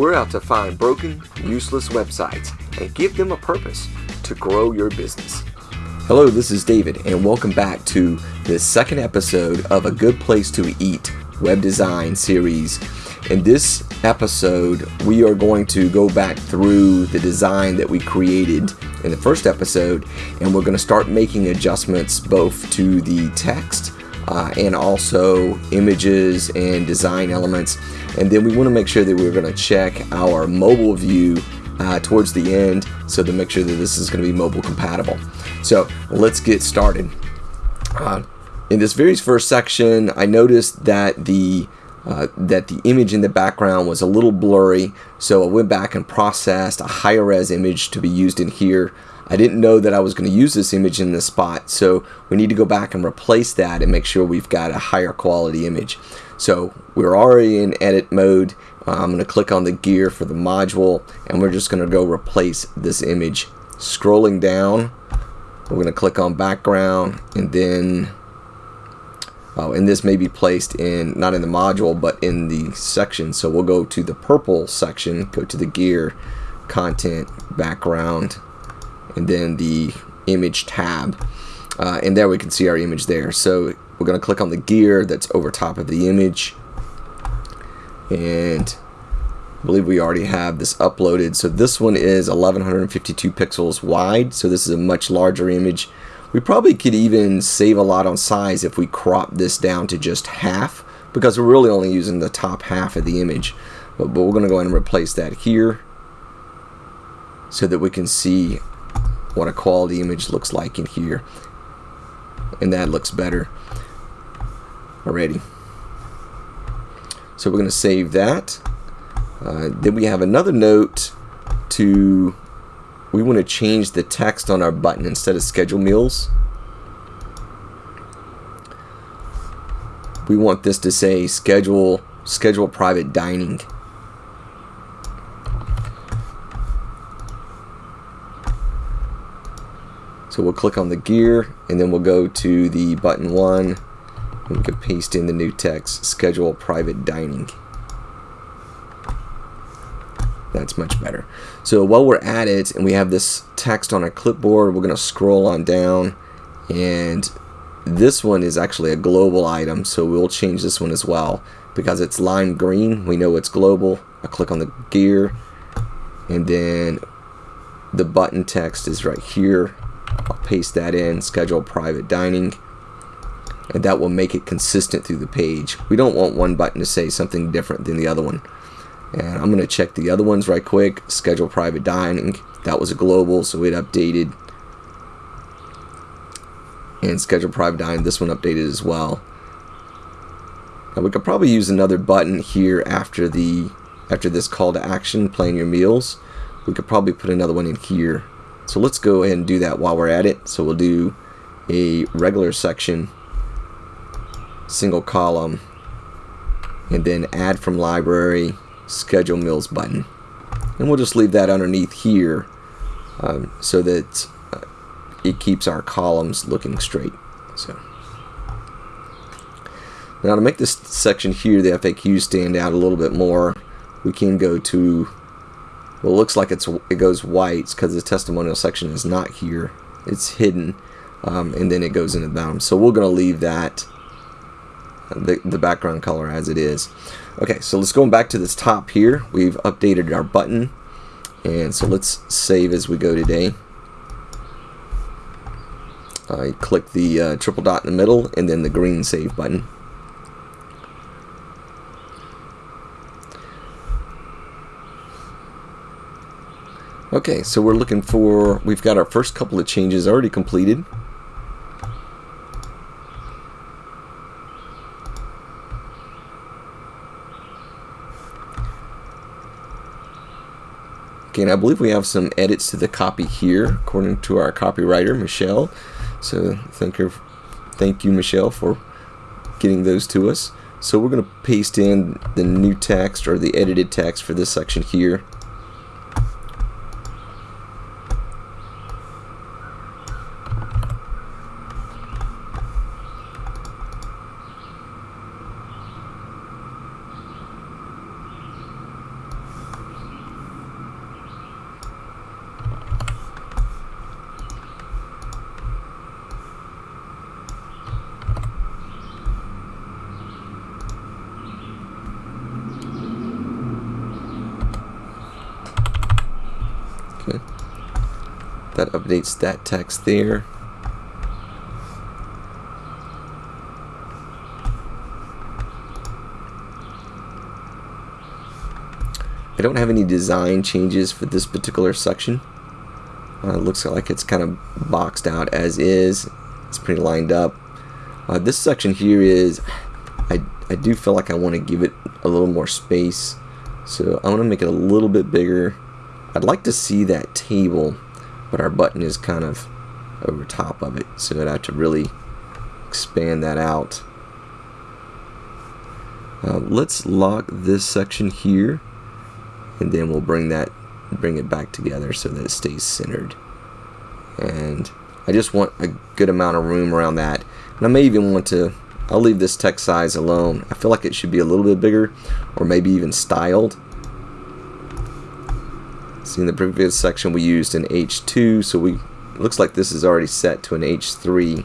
We're out to find broken, useless websites and give them a purpose to grow your business. Hello, this is David, and welcome back to the second episode of A Good Place to Eat web design series. In this episode, we are going to go back through the design that we created in the first episode, and we're going to start making adjustments both to the text uh, and also images and design elements. And then we want to make sure that we're going to check our mobile view uh, towards the end so to make sure that this is going to be mobile compatible. So let's get started. Uh, in this very first section, I noticed that the uh, that the image in the background was a little blurry, so I went back and processed a higher res image to be used in here. I didn't know that I was going to use this image in this spot, so we need to go back and replace that and make sure we've got a higher quality image. So we're already in edit mode. I'm going to click on the gear for the module, and we're just going to go replace this image. Scrolling down, we're going to click on background, and then Oh, and this may be placed in, not in the module, but in the section. So we'll go to the purple section, go to the gear, content, background, and then the image tab. Uh, and there we can see our image there. So we're going to click on the gear that's over top of the image. And I believe we already have this uploaded. So this one is 1152 pixels wide. So this is a much larger image. We probably could even save a lot on size if we crop this down to just half because we're really only using the top half of the image. But, but we're going to go ahead and replace that here so that we can see what a quality image looks like in here. And that looks better already. So we're going to save that. Uh, then we have another note to we want to change the text on our button instead of schedule meals. We want this to say schedule schedule private dining. So we'll click on the gear and then we'll go to the button one and we can paste in the new text schedule private dining. That's much better. So while we're at it and we have this text on our clipboard, we're going to scroll on down and this one is actually a global item so we'll change this one as well. Because it's lime green we know it's global. I click on the gear and then the button text is right here I'll paste that in schedule private dining and that will make it consistent through the page we don't want one button to say something different than the other one and I'm going to check the other ones right quick. Schedule private dining. That was a global, so it updated. And schedule private dining. This one updated as well. Now we could probably use another button here after the after this call to action, plan your meals. We could probably put another one in here. So let's go ahead and do that while we're at it. So we'll do a regular section, single column, and then add from library schedule meals button. And we'll just leave that underneath here um, so that uh, it keeps our columns looking straight. So Now to make this section here, the FAQ stand out a little bit more, we can go to, well it looks like it's it goes white because the testimonial section is not here. It's hidden. Um, and then it goes into the bottom. So we're going to leave that the, the background color as it is. Okay, so let's go back to this top here. We've updated our button. And so let's save as we go today. I click the uh, triple dot in the middle and then the green save button. Okay, so we're looking for, we've got our first couple of changes already completed. Okay, and I believe we have some edits to the copy here, according to our copywriter, Michelle. So thank you, thank you, Michelle, for getting those to us. So we're going to paste in the new text or the edited text for this section here. That updates that text there. I don't have any design changes for this particular section. Uh, it looks like it's kind of boxed out as is. It's pretty lined up. Uh, this section here is, I, I do feel like I want to give it a little more space. So I want to make it a little bit bigger. I'd like to see that table, but our button is kind of over top of it. So I'd have to really expand that out. Uh, let's lock this section here and then we'll bring that bring it back together so that it stays centered and I just want a good amount of room around that and I may even want to I'll leave this text size alone I feel like it should be a little bit bigger or maybe even styled see in the previous section we used an H2 so we looks like this is already set to an H3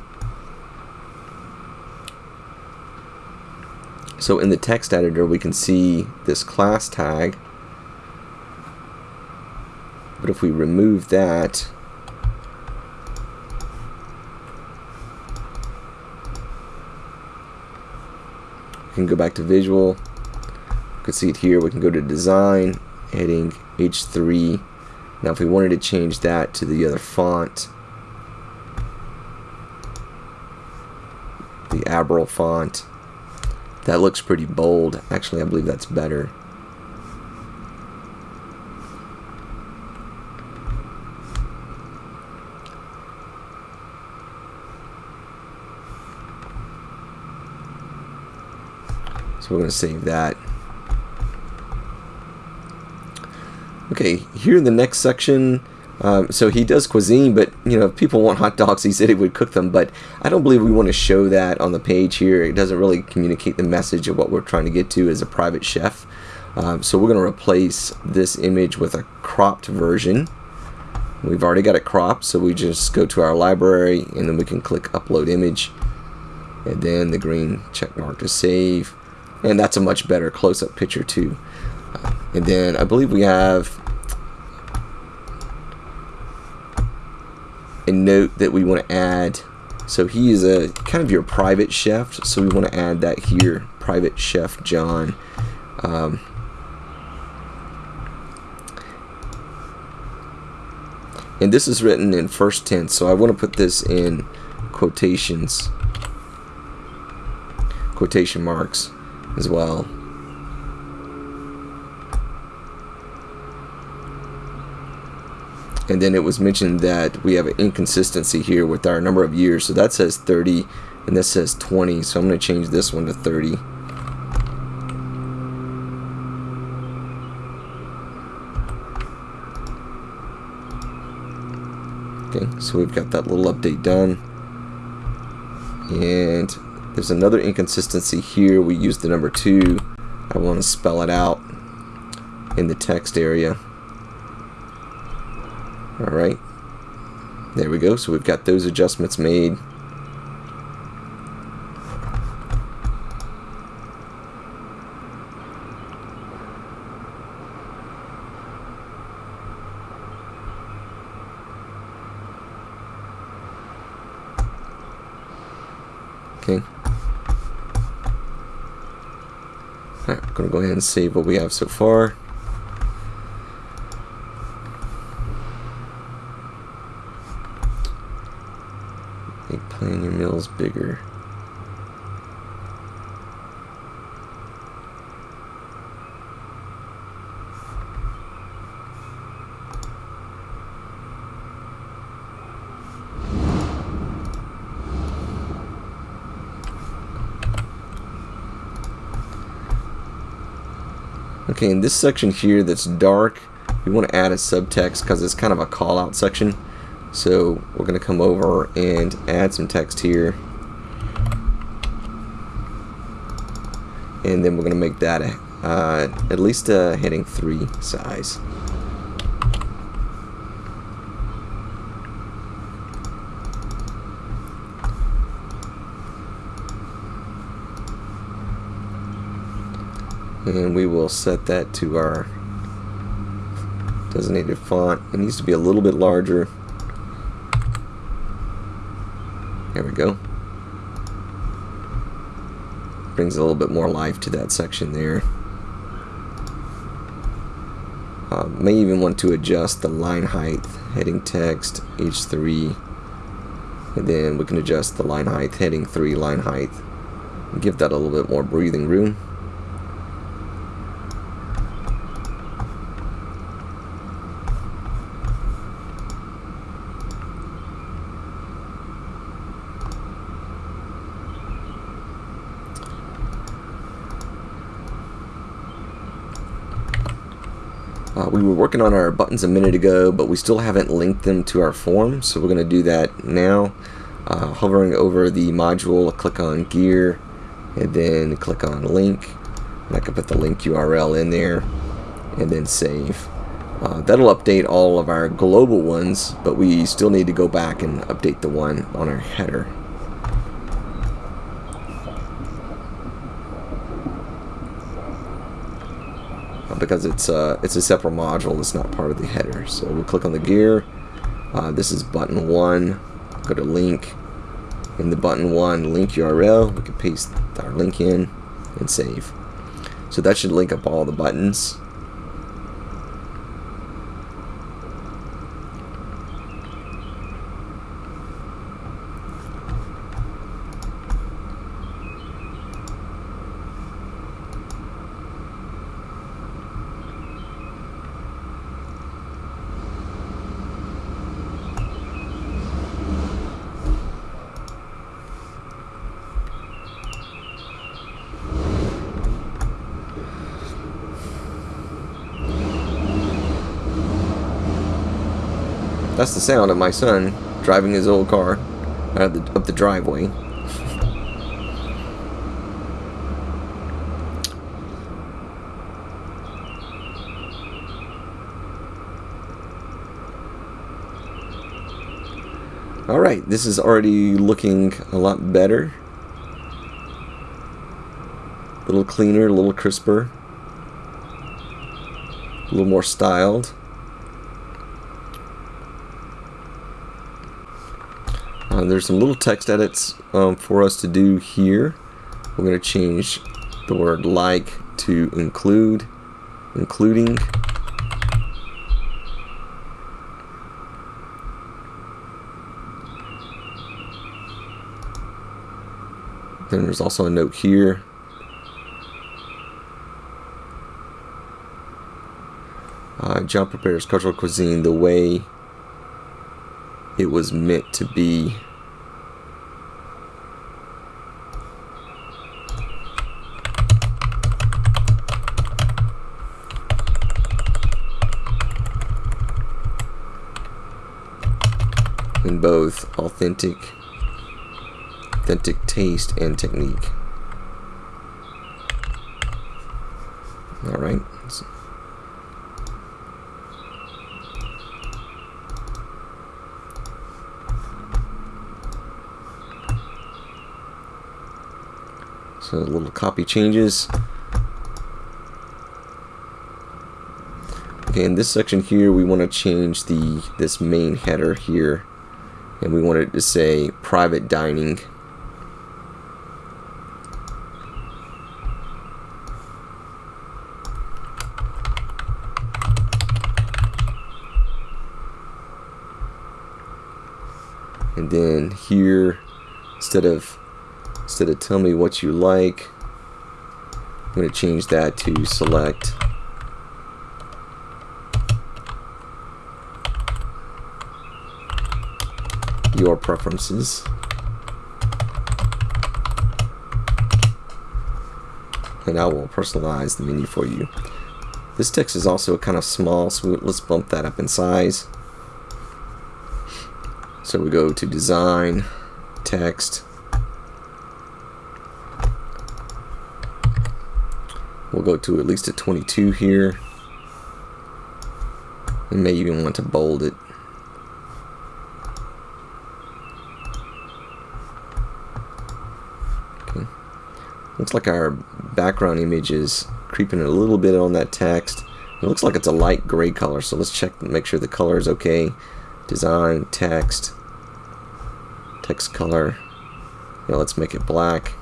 so in the text editor we can see this class tag but if we remove that, we can go back to visual. we can see it here. We can go to design, heading H3. Now if we wanted to change that to the other font, the Abril font, that looks pretty bold. Actually, I believe that's better. So we're going to save that. Okay, here in the next section, um, so he does cuisine, but you know, if people want hot dogs, he said he would cook them. But I don't believe we want to show that on the page here. It doesn't really communicate the message of what we're trying to get to as a private chef. Um, so we're going to replace this image with a cropped version. We've already got it cropped, so we just go to our library and then we can click upload image. And then the green check mark to save and that's a much better close-up picture too uh, and then I believe we have a note that we want to add so he is a kind of your private chef so we want to add that here private chef John um, and this is written in first tense so I want to put this in quotations quotation marks as well. And then it was mentioned that we have an inconsistency here with our number of years. So that says 30 and this says 20. So I'm going to change this one to 30. Okay, so we've got that little update done. And there's another inconsistency here. We use the number 2. I want to spell it out in the text area. Alright. There we go. So we've got those adjustments made. Okay. Alright, I'm to go ahead and save what we have so far. Make plan your meals bigger. Okay, in this section here that's dark, we want to add a subtext because it's kind of a call out section. So we're going to come over and add some text here. And then we're going to make that uh, at least a heading 3 size. And we will set that to our designated font. It needs to be a little bit larger. There we go. Brings a little bit more life to that section there. Uh, may even want to adjust the line height, heading text, H3, and then we can adjust the line height, heading 3, line height, give that a little bit more breathing room. Uh, we were working on our buttons a minute ago, but we still haven't linked them to our form, so we're going to do that now. Uh, hovering over the module, click on gear, and then click on link. And I can put the link URL in there, and then save. Uh, that'll update all of our global ones, but we still need to go back and update the one on our header. Because it's uh, it's a separate module. It's not part of the header. So we'll click on the gear. Uh, this is button one. Go to link. In the button one link URL, we can paste our link in and save. So that should link up all the buttons. That's the sound of my son driving his old car out the, up the driveway. Alright, this is already looking a lot better. A little cleaner, a little crisper. A little more styled. There's some little text edits um, for us to do here. We're going to change the word like to include, including. Then there's also a note here. Uh, John prepares cultural cuisine the way it was meant to be. in both authentic authentic taste and technique. All right. So a little copy changes. Okay, in this section here, we want to change the this main header here, and we want it to say private dining. And then here, instead of instead of tell me what you like I'm going to change that to select your preferences and I will personalize the menu for you this text is also kind of small so let's bump that up in size so we go to design text We'll go to at least a 22 here. We may even want to bold it. Like our background image is creeping a little bit on that text. It looks like it's a light gray color, so let's check and make sure the color is okay. Design, text, text color. Let's make it black.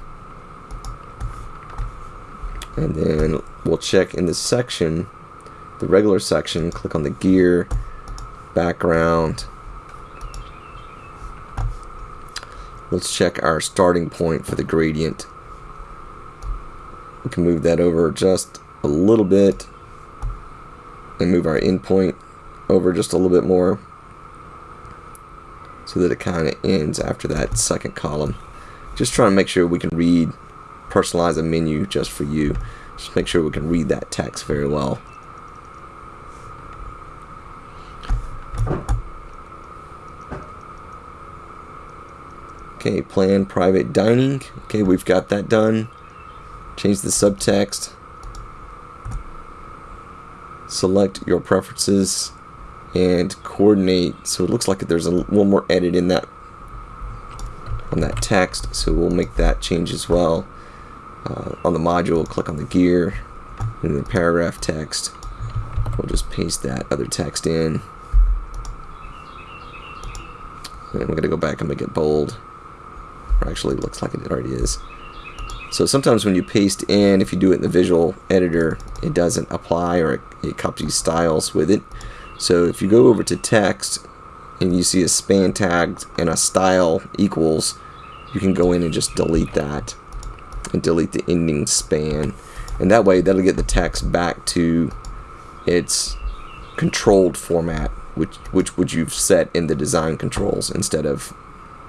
And then we'll check in the section, the regular section, click on the gear, background. Let's check our starting point for the gradient. We can move that over just a little bit and move our endpoint over just a little bit more so that it kind of ends after that second column. Just trying to make sure we can read, personalize a menu just for you. Just make sure we can read that text very well. Okay, plan private dining. Okay, we've got that done. Change the subtext. Select your preferences and coordinate. So it looks like there's a one more edit in that on that text. So we'll make that change as well. Uh, on the module, click on the gear and the paragraph text. We'll just paste that other text in. And we're going to go back and make it bold. Or actually, it looks like it already is. So sometimes when you paste in, if you do it in the visual editor, it doesn't apply or it, it copies styles with it. So if you go over to text and you see a span tag and a style equals, you can go in and just delete that and delete the ending span. And that way that'll get the text back to its controlled format, which which which you've set in the design controls instead of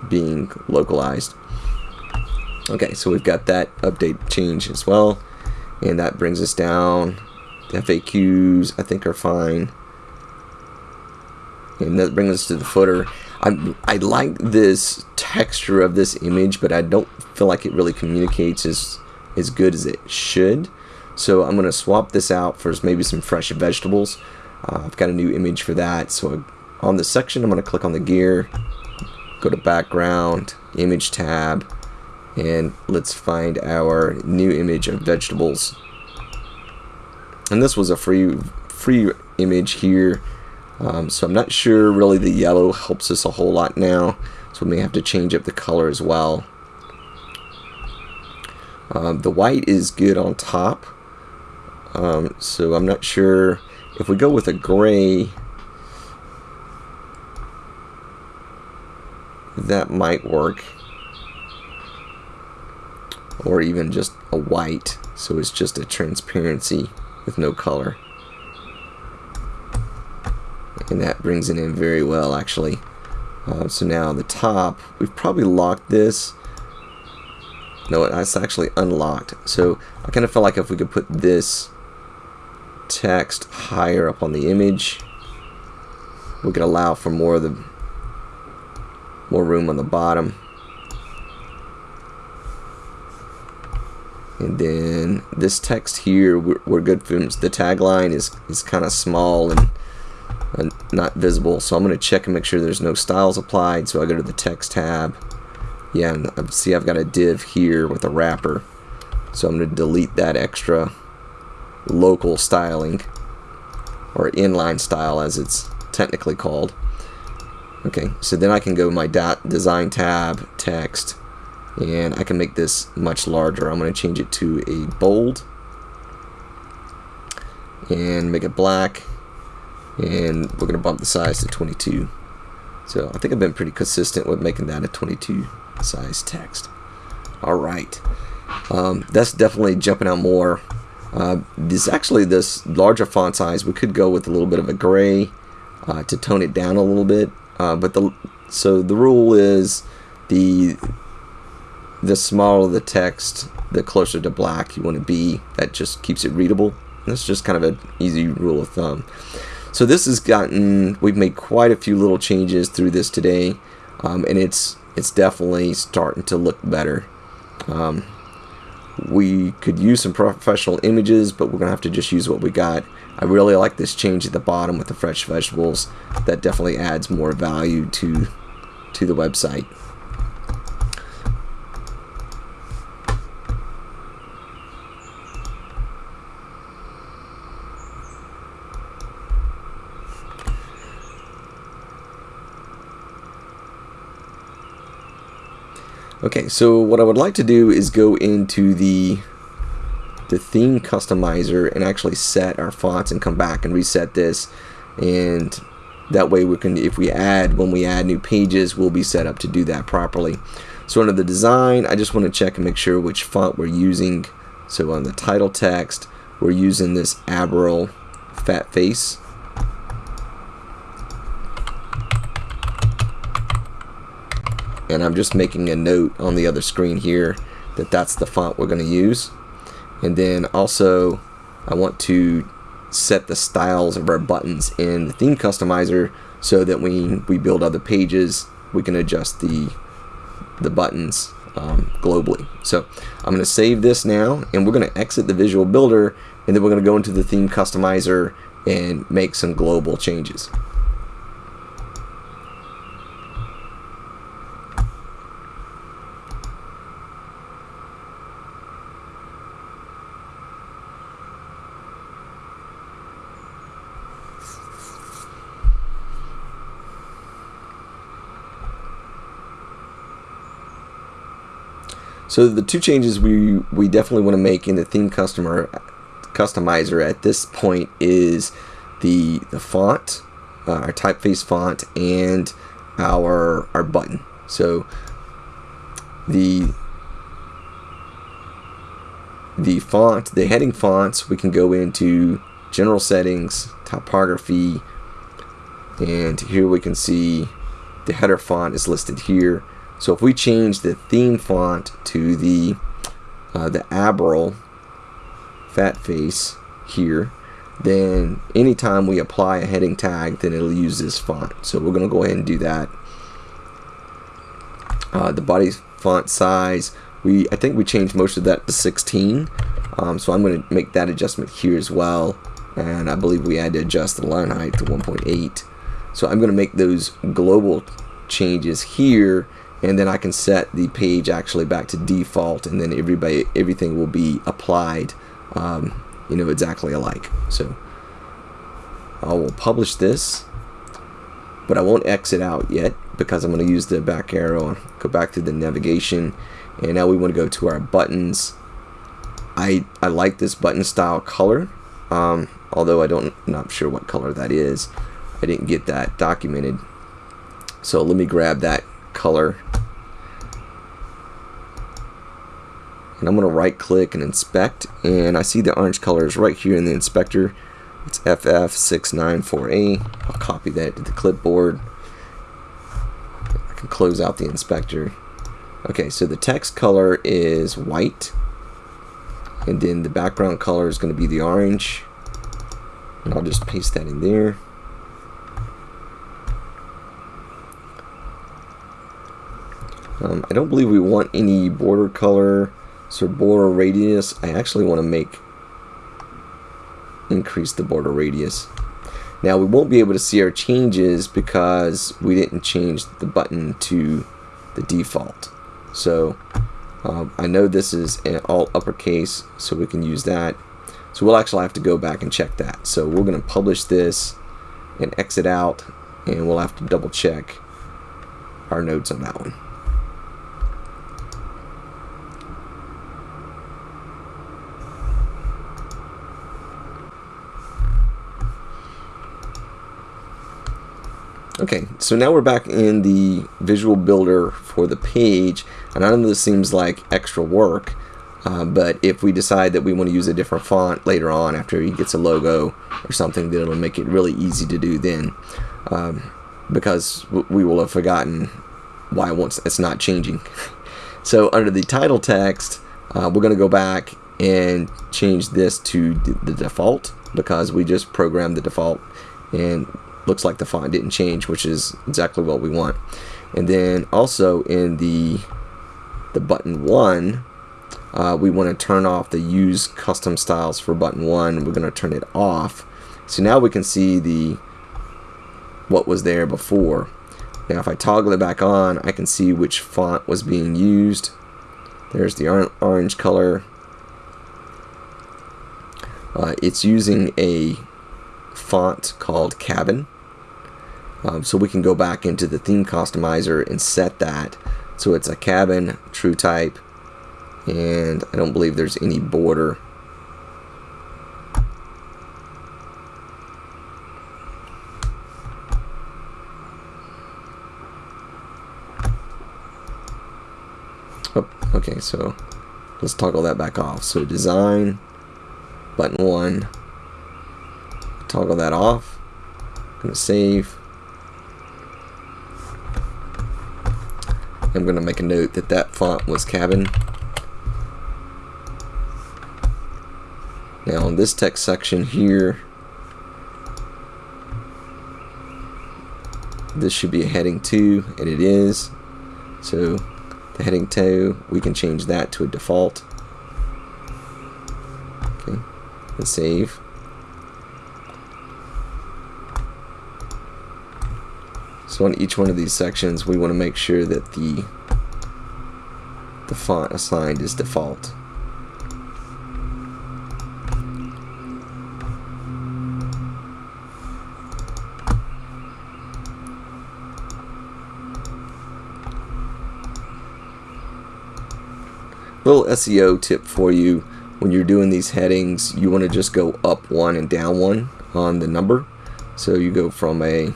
being localized. Okay, so we've got that update change as well. And that brings us down. The FAQs, I think, are fine. And that brings us to the footer. I, I like this texture of this image, but I don't feel like it really communicates as, as good as it should. So I'm going to swap this out for maybe some fresh vegetables. Uh, I've got a new image for that. So on the section, I'm going to click on the gear, go to background, image tab, and let's find our new image of vegetables. And this was a free free image here. Um, so I'm not sure really the yellow helps us a whole lot now. So we may have to change up the color as well. Um, the white is good on top. Um, so I'm not sure if we go with a gray that might work or even just a white so it's just a transparency with no color. And that brings it in very well actually. Uh, so now the top we've probably locked this. No it's actually unlocked. So I kind of felt like if we could put this text higher up on the image we could allow for more of the more room on the bottom and then this text here we're, we're good for the tagline is is kind of small and uh, not visible. So I'm going to check and make sure there's no styles applied. So I go to the text tab. Yeah and see I've got a div here with a wrapper. So I'm going to delete that extra local styling or inline style as it's technically called. Okay so then I can go my dot design tab text and I can make this much larger. I'm going to change it to a bold. And make it black. And we're going to bump the size to 22 so I think I've been pretty consistent with making that a 22 size text. Alright. Um, that's definitely jumping out more. Uh, this actually this larger font size we could go with a little bit of a gray uh, to tone it down a little bit. Uh, but the so the rule is the the smaller the text, the closer to black you want to be. That just keeps it readable. That's just kind of an easy rule of thumb. So this has gotten, we've made quite a few little changes through this today, um, and it's it's definitely starting to look better. Um, we could use some professional images, but we're going to have to just use what we got. I really like this change at the bottom with the fresh vegetables. That definitely adds more value to to the website. Okay, so what I would like to do is go into the the theme customizer and actually set our fonts and come back and reset this. And that way we can if we add when we add new pages we'll be set up to do that properly. So under the design I just want to check and make sure which font we're using. So on the title text we're using this Abril Fatface and I'm just making a note on the other screen here that that's the font we're going to use. And then also I want to set the styles of our buttons in the theme customizer so that when we build other pages we can adjust the the buttons um, globally. So I'm going to save this now and we're going to exit the visual builder and then we're going to go into the theme customizer and make some global changes So the two changes we we definitely want to make in the theme customer customizer at this point is the the font, uh, our typeface font, and our our button. So the the font, the heading fonts, we can go into general settings, typography, and here we can see the header font is listed here. So if we change the theme font to the uh, the Abril Fatface here, then anytime we apply a heading tag, then it'll use this font. So we're going to go ahead and do that. Uh, the body font size, we I think we changed most of that to 16. Um, so I'm going to make that adjustment here as well. And I believe we had to adjust the line height to 1.8. So I'm going to make those global changes here and then I can set the page actually back to default and then everybody everything will be applied um, you know exactly alike. So I will publish this but I won't exit out yet because I'm going to use the back arrow and go back to the navigation. And now we want to go to our buttons. I, I like this button style color um, although I don't not sure what color that is. I didn't get that documented. So let me grab that color and I'm going to right click and inspect and I see the orange color is right here in the inspector. It's FF694A I'll copy that to the clipboard. I can close out the inspector. Okay so the text color is white and then the background color is going to be the orange. And I'll just paste that in there. Um, I don't believe we want any border color so border radius, I actually want to make increase the border radius. Now we won't be able to see our changes because we didn't change the button to the default. So um, I know this is all uppercase, so we can use that. So we'll actually have to go back and check that. So we're going to publish this and exit out, and we'll have to double check our notes on that one. Okay, so now we're back in the visual builder for the page, and I know this seems like extra work, uh, but if we decide that we want to use a different font later on after he gets a logo or something, then it'll make it really easy to do then, um, because we will have forgotten why once it's not changing. so under the title text, uh, we're going to go back and change this to the default because we just programmed the default and looks like the font didn't change, which is exactly what we want. And then also in the the button one, uh, we want to turn off the use custom styles for button one. We're going to turn it off. So now we can see the what was there before. Now if I toggle it back on, I can see which font was being used. There's the orange color. Uh, it's using a font called Cabin. Um, so we can go back into the theme customizer and set that So it's a cabin, true type, and I don't believe there's any border. Oh, okay, so let's toggle that back off. So design, button one, toggle that off. Gonna save. I'm gonna make a note that that font was cabin. Now in this text section here, this should be a heading 2, and it is. So the heading 2, we can change that to a default. Okay, and save. So on each one of these sections, we want to make sure that the the font assigned is default. little SEO tip for you when you're doing these headings you want to just go up one and down one on the number so you go from a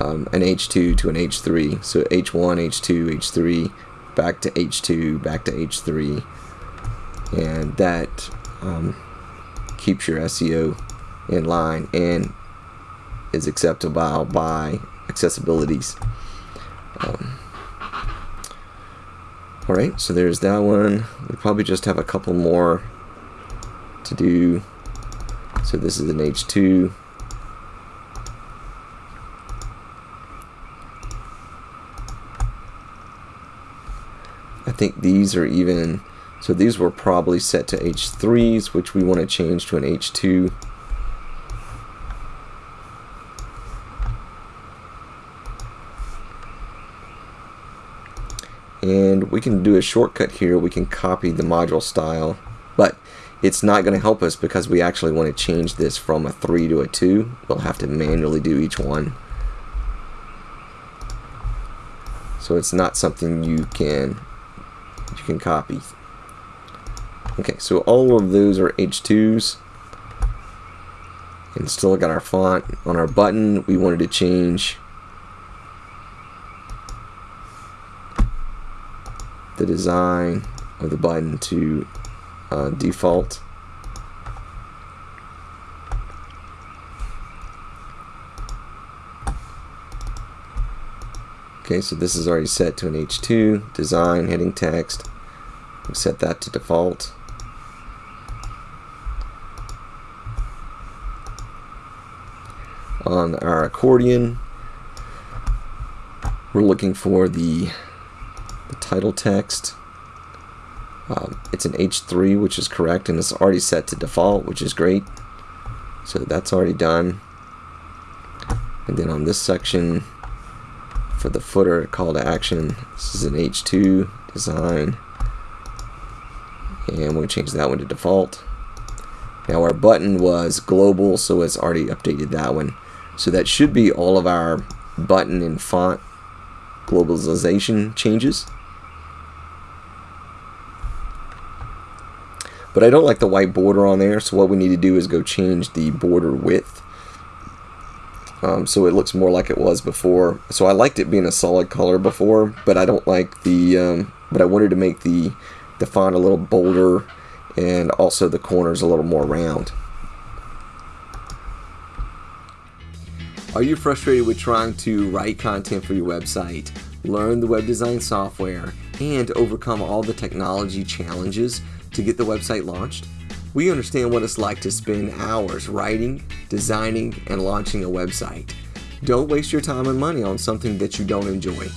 um, an H2 to an H3 so H1 H2 H3 back to H2 back to H3 and that um, keeps your SEO in line and is acceptable by accessibilities um, Alright, so there's that one. We probably just have a couple more to do. So this is an H2. I think these are even, so these were probably set to H3s, which we want to change to an H2. and we can do a shortcut here we can copy the module style but it's not going to help us because we actually want to change this from a 3 to a 2 we'll have to manually do each one so it's not something you can you can copy. Okay so all of those are H2s and still got our font on our button we wanted to change. The design of the button to uh, default. Okay, so this is already set to an H2, design, heading text. we set that to default. On our accordion, we're looking for the the title text. Um, it's an H3, which is correct, and it's already set to default, which is great. So that's already done. And then on this section, for the footer call to action, this is an H2 design. And we'll change that one to default. Now our button was global, so it's already updated that one. So that should be all of our button and font globalization changes. But I don't like the white border on there, so what we need to do is go change the border width. Um, so it looks more like it was before. So I liked it being a solid color before, but I don't like the, um, but I wanted to make the, the font a little bolder and also the corners a little more round. Are you frustrated with trying to write content for your website, learn the web design software, and overcome all the technology challenges to get the website launched? We understand what it's like to spend hours writing, designing, and launching a website. Don't waste your time and money on something that you don't enjoy.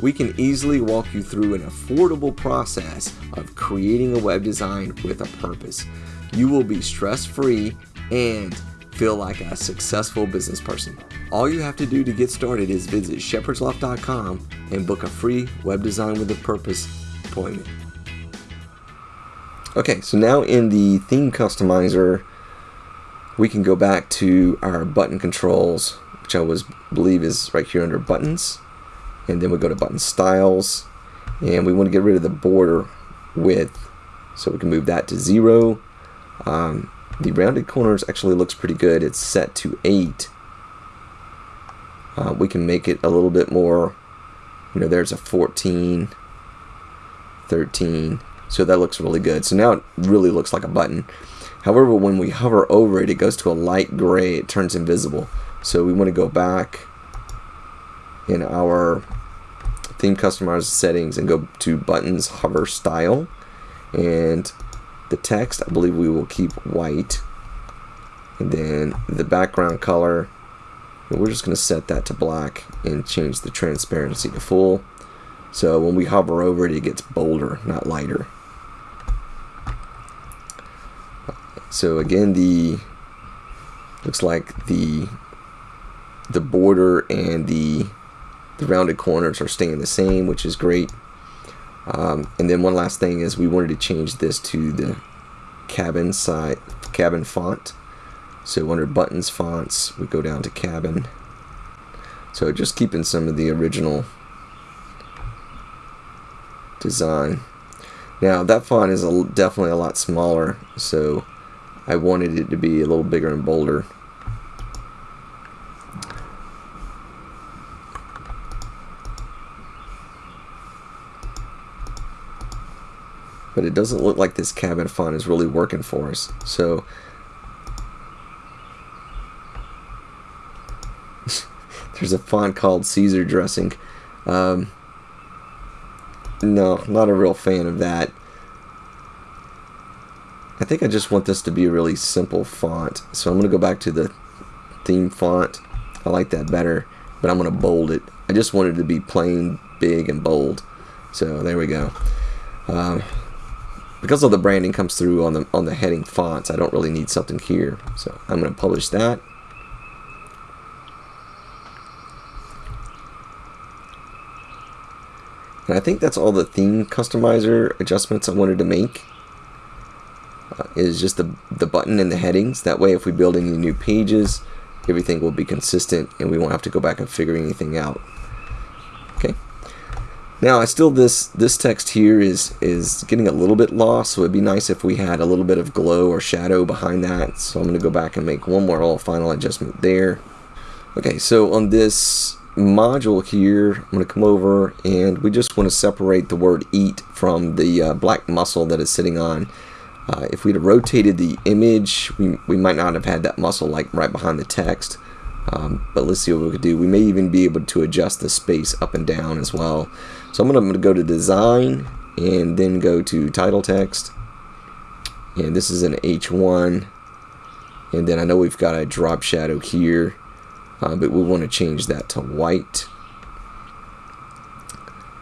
We can easily walk you through an affordable process of creating a web design with a purpose. You will be stress free and feel like a successful business person. All you have to do to get started is visit shepherdsloft.com and book a free web design with a purpose appointment. Okay, so now in the theme customizer, we can go back to our button controls, which I was believe is right here under buttons. And then we go to button styles. and we want to get rid of the border width so we can move that to zero um, the rounded corners actually looks pretty good it's set to 8 uh, we can make it a little bit more you know there's a 14 13 so that looks really good. So now it really looks like a button. However when we hover over it it goes to a light gray. It turns invisible. So we want to go back in our theme customizer settings and go to buttons hover style. And the text I believe we will keep white. And then the background color we're just going to set that to black and change the transparency to full. So when we hover over it it gets bolder not lighter so again the looks like the the border and the the rounded corners are staying the same, which is great. Um, and then one last thing is we wanted to change this to the cabin side, cabin font. So under buttons fonts, we go down to cabin. So just keeping some of the original design. Now that font is a, definitely a lot smaller, so I wanted it to be a little bigger and bolder. but it doesn't look like this cabin font is really working for us. So there's a font called Caesar dressing. Um, no, not a real fan of that. I think I just want this to be a really simple font. So I'm going to go back to the theme font. I like that better, but I'm going to bold it. I just wanted to be plain, big, and bold. So there we go. Um, because all the branding comes through on the on the heading fonts I don't really need something here so I'm going to publish that and I think that's all the theme customizer adjustments I wanted to make uh, is just the, the button and the headings that way if we build any new pages everything will be consistent and we won't have to go back and figure anything out okay now, I still this this text here is is getting a little bit lost, so it'd be nice if we had a little bit of glow or shadow behind that. So I'm going to go back and make one more little final adjustment there. Okay, so on this module here, I'm going to come over and we just want to separate the word eat from the uh, black mussel that is sitting on. Uh, if we'd have rotated the image, we, we might not have had that mussel like right behind the text. Um, but let's see what we could do. We may even be able to adjust the space up and down as well. So I'm going to go to design and then go to title text. And this is an H1. And then I know we've got a drop shadow here, uh, but we want to change that to white.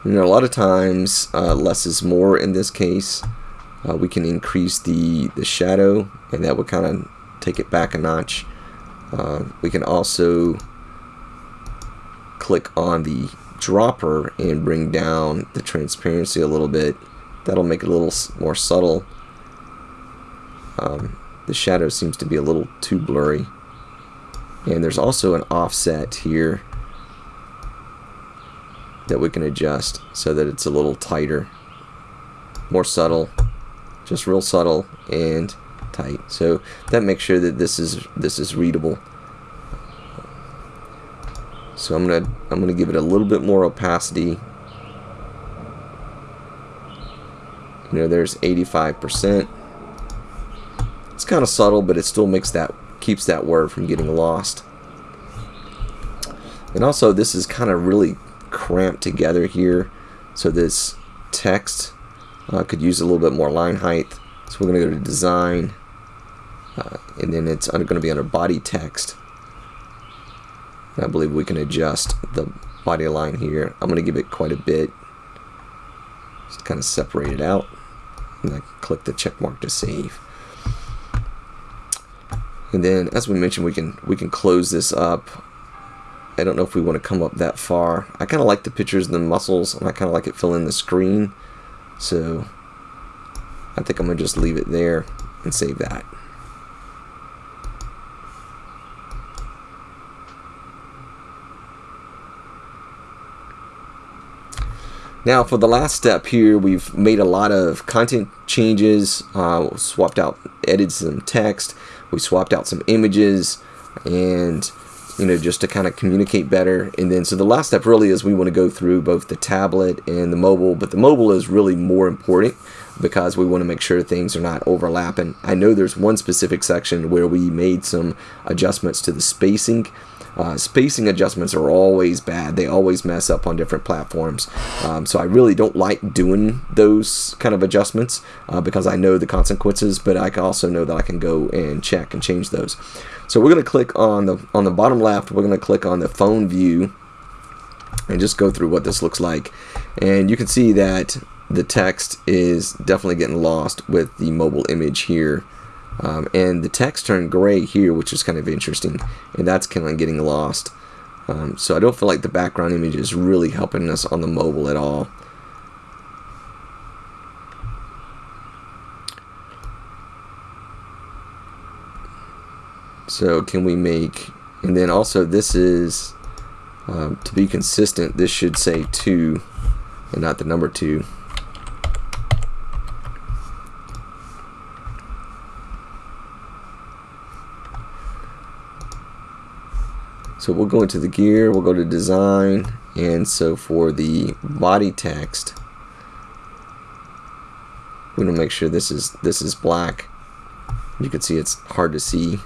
You know, a lot of times uh, less is more in this case. Uh, we can increase the, the shadow and that would kind of take it back a notch. Uh, we can also click on the dropper and bring down the transparency a little bit. That'll make it a little more subtle. Um, the shadow seems to be a little too blurry. And there's also an offset here that we can adjust so that it's a little tighter, more subtle, just real subtle and tight. So that makes sure that this is this is readable. So I'm gonna I'm gonna give it a little bit more opacity. You know, there's 85%. It's kind of subtle, but it still makes that keeps that word from getting lost. And also, this is kind of really cramped together here. So this text uh, could use a little bit more line height. So we're going to go to design, uh, and then it's going to be under body text. I believe we can adjust the body line here. I'm going to give it quite a bit. Just kind of separate it out. And I click the check mark to save. And then, as we mentioned, we can we can close this up. I don't know if we want to come up that far. I kind of like the pictures and the mussels, and I kind of like it filling the screen. So I think I'm going to just leave it there and save that. Now for the last step here, we've made a lot of content changes, uh, swapped out, edited some text, we swapped out some images, and you know, just to kind of communicate better. And then, so the last step really is we want to go through both the tablet and the mobile, but the mobile is really more important because we want to make sure things are not overlapping. I know there's one specific section where we made some adjustments to the spacing. Uh, spacing adjustments are always bad. They always mess up on different platforms. Um, so I really don't like doing those kind of adjustments uh, because I know the consequences, but I also know that I can go and check and change those. So we're going to click on the on the bottom left. We're going to click on the phone view and just go through what this looks like. And you can see that the text is definitely getting lost with the mobile image here. Um, and the text turned gray here, which is kind of interesting. And that's kind of getting lost. Um, so I don't feel like the background image is really helping us on the mobile at all. So can we make, and then also this is, um, to be consistent, this should say 2 and not the number 2. So we'll go into the gear, we'll go to design, and so for the body text, we want to make sure this is this is black. You can see it's hard to see.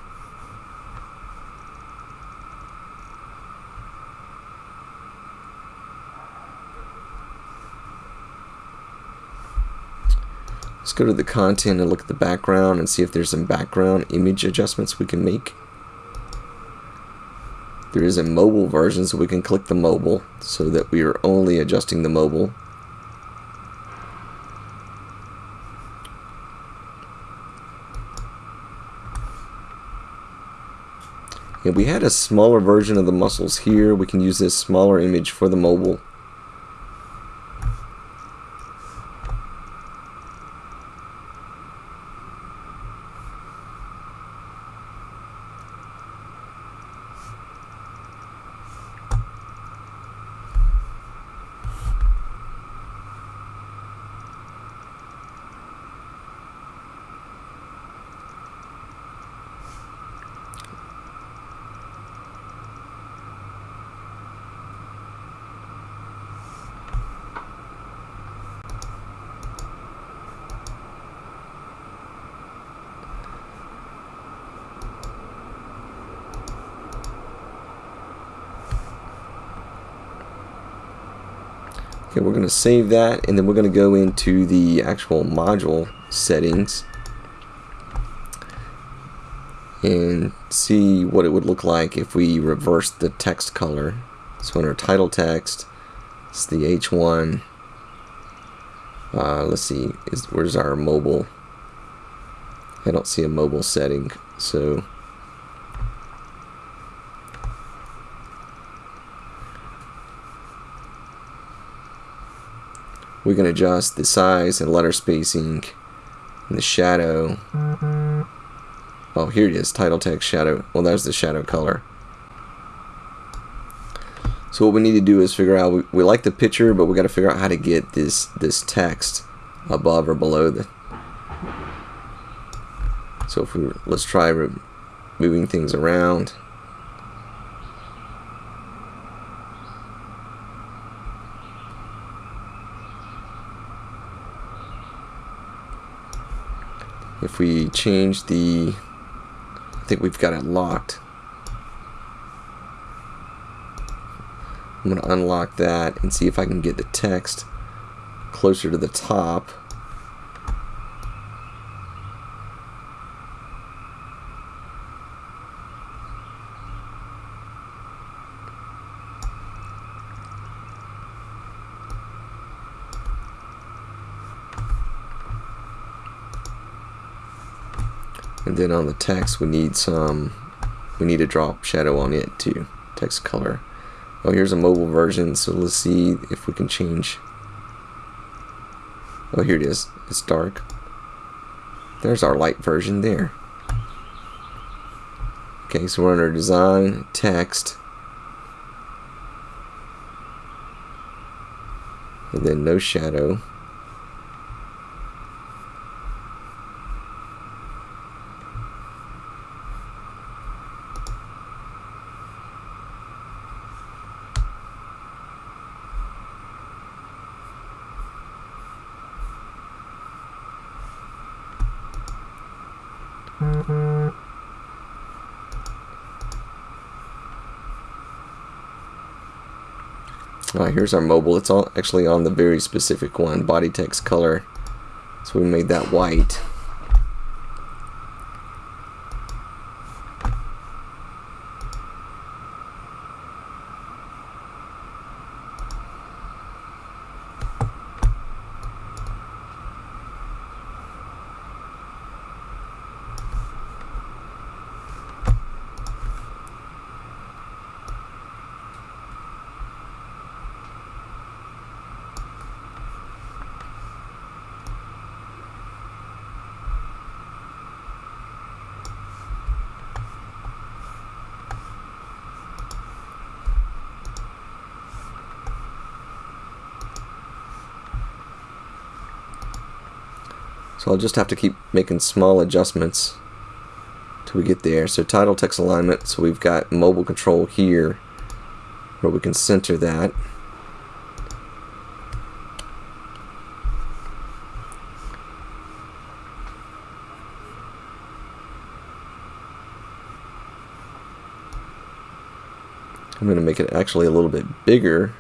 Let's go to the content and look at the background and see if there's some background image adjustments we can make. There is a mobile version so we can click the mobile so that we are only adjusting the mobile. And we had a smaller version of the mussels here. We can use this smaller image for the mobile. Okay, we're going to save that and then we're going to go into the actual module settings and see what it would look like if we reverse the text color. So in our title text, it's the H1. Uh, let's see, is, where's our mobile? I don't see a mobile setting, so we can adjust the size and letter spacing and the shadow. Oh, here it is, title text shadow. Well, there's the shadow color. So what we need to do is figure out, we, we like the picture, but we got to figure out how to get this, this text above or below the. So if we, let's try moving things around. If we change the I think we've got it locked I'm going to unlock that and see if I can get the text closer to the top and then on the text we need some we need to drop shadow on it too text color. Oh here's a mobile version so let's see if we can change. Oh here it is. It's dark. There's our light version there. Okay so we're under design text. And then no shadow Alright, here's our mobile. It's all actually on the very specific one, body text color. So we made that white. So I'll just have to keep making small adjustments till we get there. So title text alignment, so we've got mobile control here where we can center that. I'm going to make it actually a little bit bigger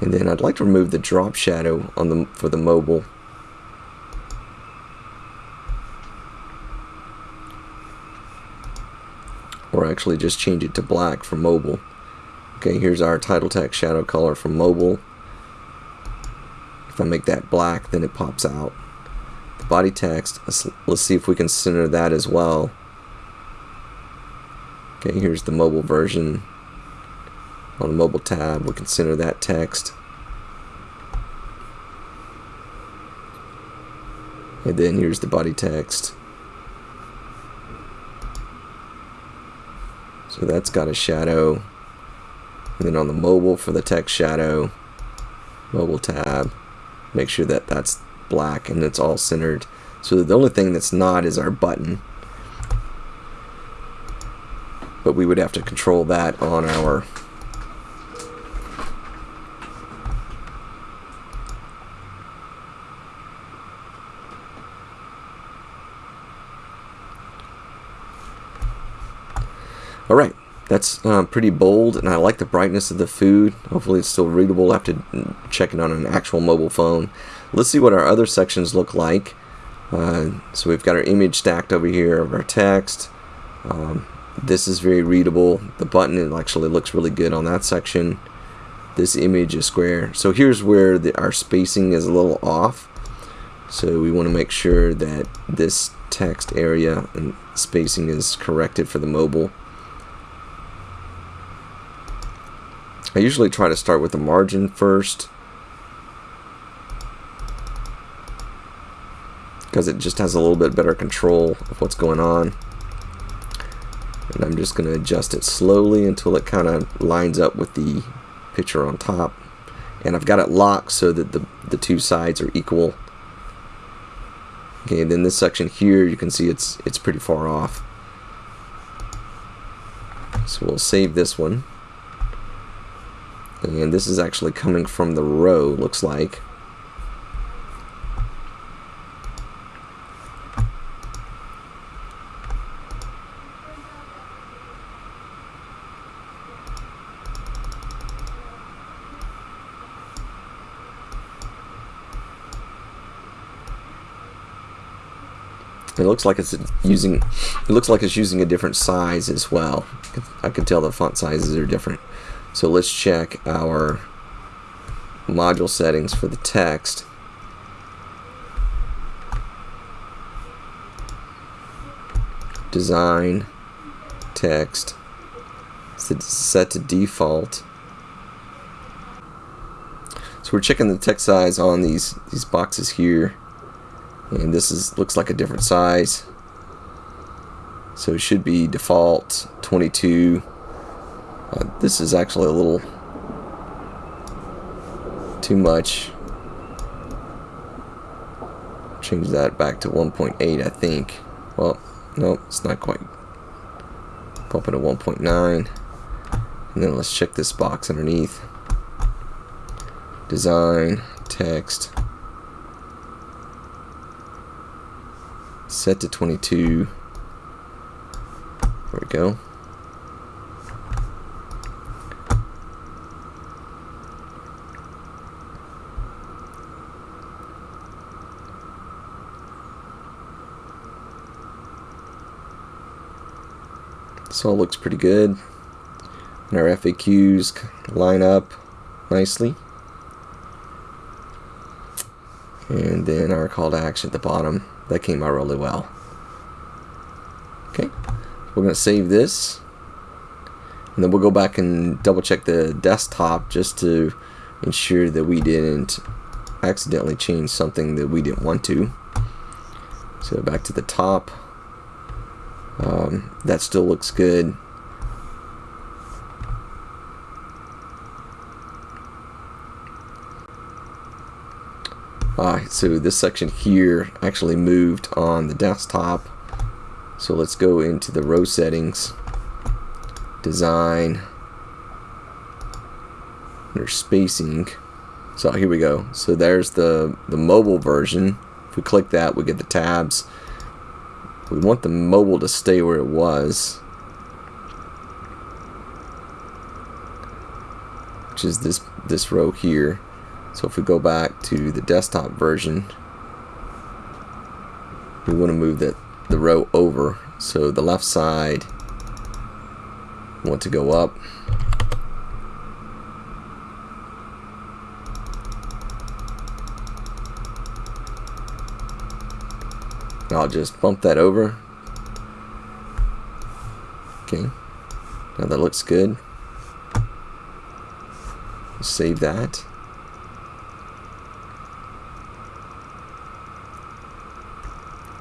and then I'd like to remove the drop shadow on the for the mobile or actually just change it to black for mobile. Okay, here's our title text shadow color for mobile. If I make that black, then it pops out. The body text, let's, let's see if we can center that as well. Okay, here's the mobile version. On the mobile tab, we can center that text. And then here's the body text. So that's got a shadow. And then on the mobile for the text shadow, mobile tab, make sure that that's black and it's all centered. So the only thing that's not is our button. But we would have to control that on our Alright, that's uh, pretty bold, and I like the brightness of the food. Hopefully it's still readable after checking on an actual mobile phone. Let's see what our other sections look like. Uh, so we've got our image stacked over here of our text. Um, this is very readable. The button actually looks really good on that section. This image is square. So here's where the, our spacing is a little off. So we want to make sure that this text area and spacing is corrected for the mobile. I usually try to start with the margin first. Because it just has a little bit better control of what's going on. And I'm just going to adjust it slowly until it kind of lines up with the picture on top. And I've got it locked so that the, the two sides are equal. Okay then this section here you can see it's it's pretty far off. So we'll save this one and this is actually coming from the row, looks like. It looks like it's using it looks like it's using a different size as well. I can tell the font sizes are different. So let's check our module settings for the text. Design, text, set to default. So we're checking the text size on these these boxes here, and this is looks like a different size. So it should be default 22 uh, this is actually a little too much. change that back to 1.8 I think. Well nope it's not quite. Pump it to 1.9 and then let's check this box underneath. Design text. Set to 22 there we go All looks pretty good. And our FAQs line up nicely. And then our call to action at the bottom. That came out really well. Okay, we're going to save this. And then we'll go back and double check the desktop just to ensure that we didn't accidentally change something that we didn't want to. So back to the top. Um, that still looks good. Alright, so this section here actually moved on the desktop. So let's go into the row settings, design, under spacing. So here we go. So there's the, the mobile version. If we click that, we get the tabs we want the mobile to stay where it was. Which is this, this row here. So if we go back to the desktop version, we want to move that the row over. So the left side want to go up. I'll just bump that over. Okay. Now that looks good. Save that.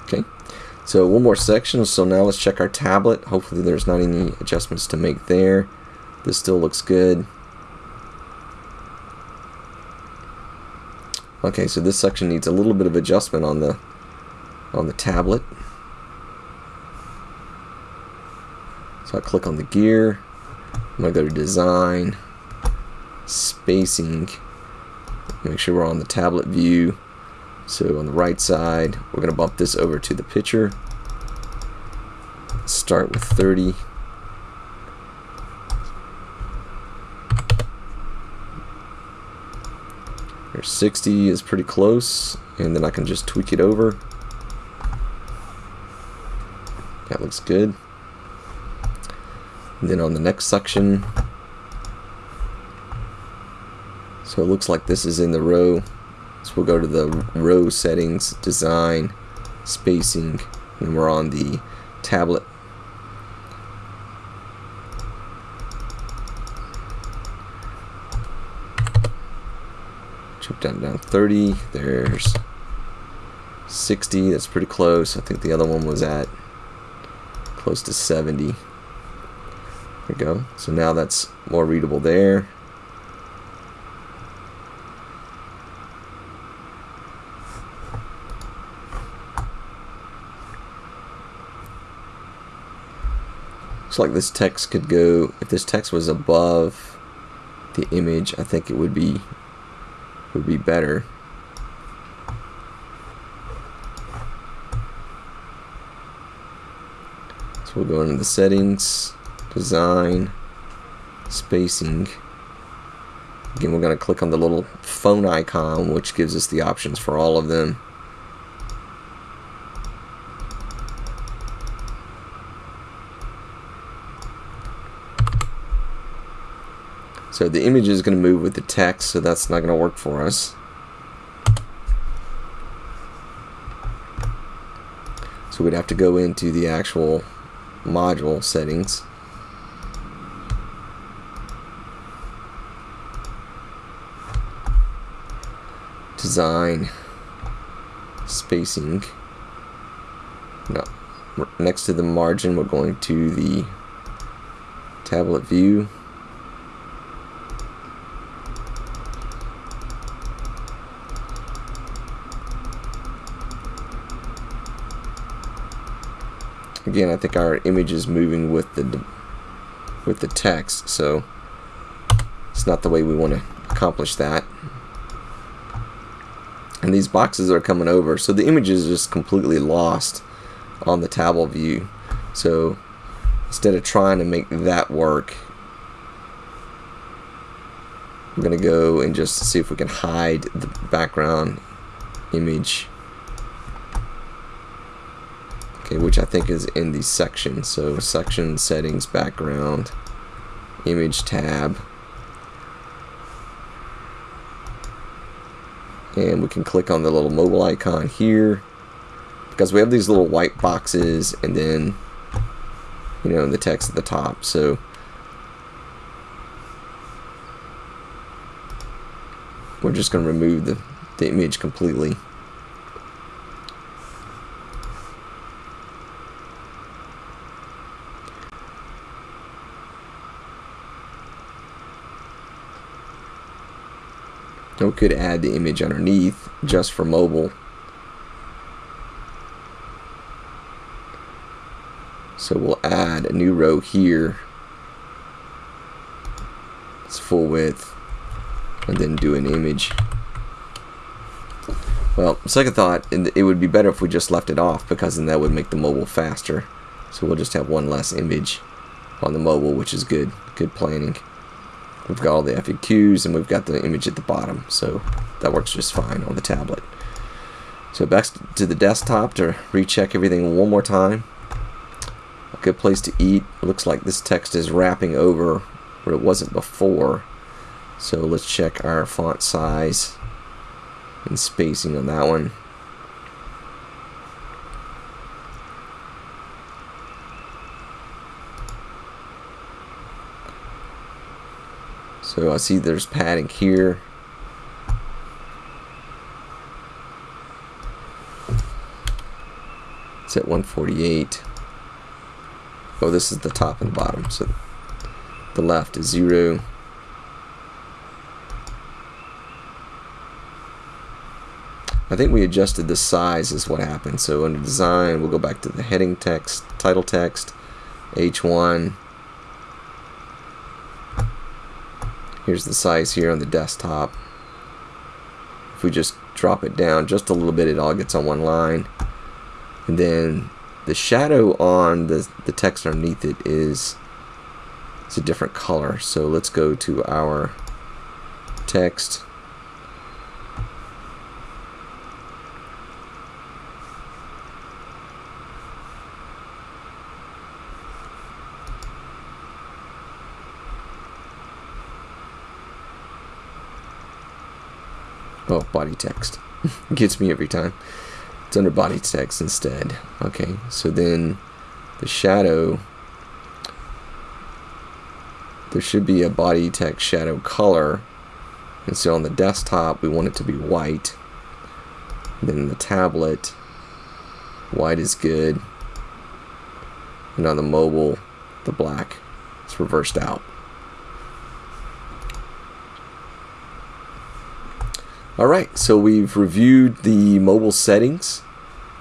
Okay. So one more section. So now let's check our tablet. Hopefully there's not any adjustments to make there. This still looks good. Okay, so this section needs a little bit of adjustment on the on the tablet. So I click on the gear. I'm going to go to design, spacing, make sure we're on the tablet view. So on the right side, we're going to bump this over to the picture. Start with 30. There's 60 is pretty close, and then I can just tweak it over. That looks good. And then on the next section, so it looks like this is in the row. So we'll go to the row settings, design, spacing, and we're on the tablet. Jump down down 30. There's 60. That's pretty close. I think the other one was at close to 70. There we go. So now that's more readable there. Looks like this text could go, if this text was above the image, I think it would be would be better. So we'll go into the settings, design, spacing. Again, we're going to click on the little phone icon, which gives us the options for all of them. So the image is going to move with the text, so that's not going to work for us. So we'd have to go into the actual module settings. Design, spacing. No, next to the margin, we're going to the tablet view. Again I think our image is moving with the with the text so it's not the way we want to accomplish that. And these boxes are coming over so the image is just completely lost on the table view. So instead of trying to make that work I'm gonna go and just see if we can hide the background image okay which I think is in the section. So section settings background image tab. And we can click on the little mobile icon here. Because we have these little white boxes and then you know the text at the top. So we're just going to remove the, the image completely we could add the image underneath just for mobile. So we'll add a new row here. It's full width. And then do an image. Well second thought it would be better if we just left it off because then that would make the mobile faster. So we'll just have one less image on the mobile which is good. Good planning We've got all the FAQs and we've got the image at the bottom, so that works just fine on the tablet. So back to the desktop to recheck everything one more time. A good place to eat. It looks like this text is wrapping over where it wasn't before. So let's check our font size and spacing on that one. So I see there's padding here. It's at 148. Oh, this is the top and bottom. So the left is zero. I think we adjusted the size is what happened. So under design, we'll go back to the heading text, title text, H1, Here's the size here on the desktop. If we just drop it down just a little bit, it all gets on one line. And then the shadow on the, the text underneath it is it's a different color. So let's go to our text Oh, body text. Gets me every time. It's under body text instead. Okay, so then the shadow, there should be a body text shadow color. And so on the desktop, we want it to be white. Then the tablet, white is good. And on the mobile, the black is reversed out. Alright, so we've reviewed the mobile settings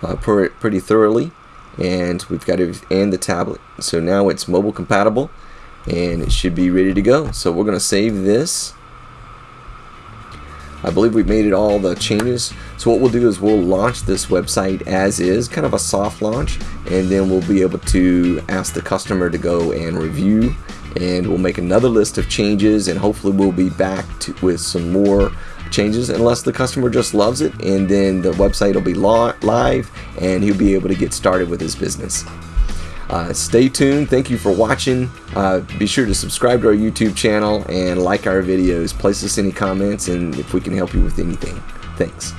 uh, pretty thoroughly and we've got it and the tablet. So now it's mobile compatible and it should be ready to go. So we're gonna save this. I believe we've made it all the changes. So what we'll do is we'll launch this website as is kind of a soft launch and then we'll be able to ask the customer to go and review and we'll make another list of changes and hopefully we'll be back to, with some more changes unless the customer just loves it and then the website will be live and he'll be able to get started with his business. Uh, stay tuned. Thank you for watching. Uh, be sure to subscribe to our YouTube channel and like our videos. Place us any comments and if we can help you with anything. Thanks.